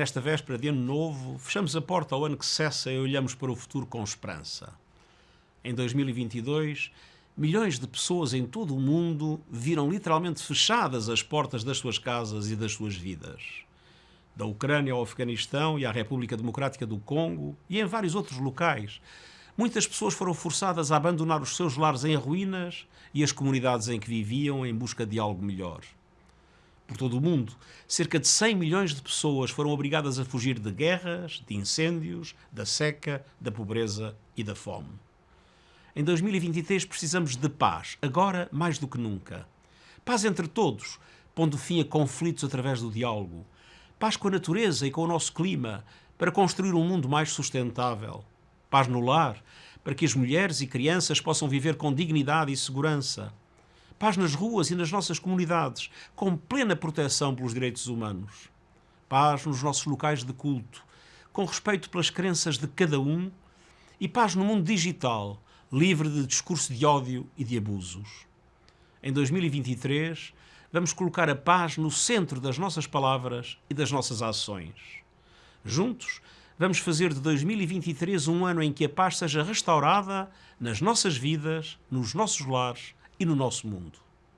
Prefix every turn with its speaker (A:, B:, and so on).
A: Nesta véspera de ano novo, fechamos a porta ao ano que cessa e olhamos para o futuro com esperança. Em 2022, milhões de pessoas em todo o mundo viram literalmente fechadas as portas das suas casas e das suas vidas. Da Ucrânia ao Afeganistão e à República Democrática do Congo e em vários outros locais, muitas pessoas foram forçadas a abandonar os seus lares em ruínas e as comunidades em que viviam em busca de algo melhor por todo o mundo, cerca de 100 milhões de pessoas foram obrigadas a fugir de guerras, de incêndios, da seca, da pobreza e da fome. Em 2023 precisamos de paz, agora mais do que nunca. Paz entre todos, pondo fim a conflitos através do diálogo. Paz com a natureza e com o nosso clima, para construir um mundo mais sustentável. Paz no lar, para que as mulheres e crianças possam viver com dignidade e segurança Paz nas ruas e nas nossas comunidades, com plena proteção pelos direitos humanos. Paz nos nossos locais de culto, com respeito pelas crenças de cada um. E paz no mundo digital, livre de discurso de ódio e de abusos. Em 2023, vamos colocar a paz no centro das nossas palavras e das nossas ações. Juntos, vamos fazer de 2023 um ano em que a paz seja restaurada nas nossas vidas, nos nossos lares e no nosso mundo.